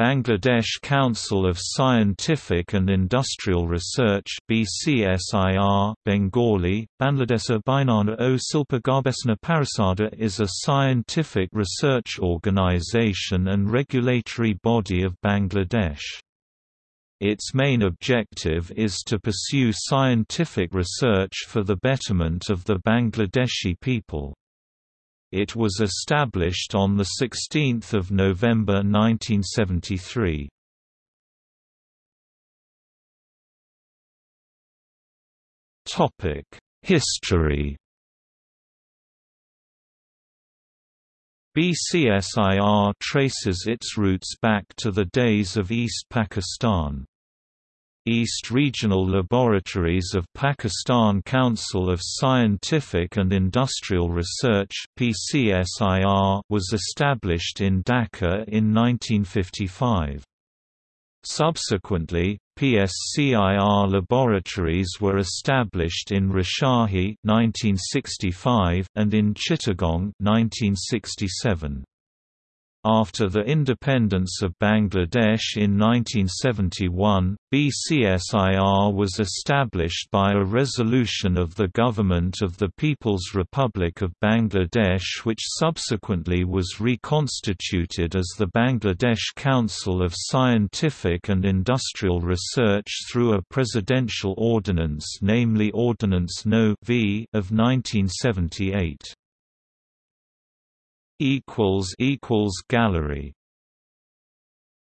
Bangladesh Council of Scientific and Industrial Research BCSIR, Bengali, Bangladesa Bainana o Silpa Garbesana Parasada is a scientific research organization and regulatory body of Bangladesh. Its main objective is to pursue scientific research for the betterment of the Bangladeshi people. It was established on 16 November 1973. History BCSIR traces its roots back to the days of East Pakistan. East Regional Laboratories of Pakistan Council of Scientific and Industrial Research was established in Dhaka in 1955. Subsequently, PCSIR laboratories were established in Rajshahi 1965 and in Chittagong 1967. After the independence of Bangladesh in 1971, BCSIR was established by a resolution of the Government of the People's Republic of Bangladesh which subsequently was reconstituted as the Bangladesh Council of Scientific and Industrial Research through a presidential ordinance namely Ordinance No. v of 1978 equals equals gallery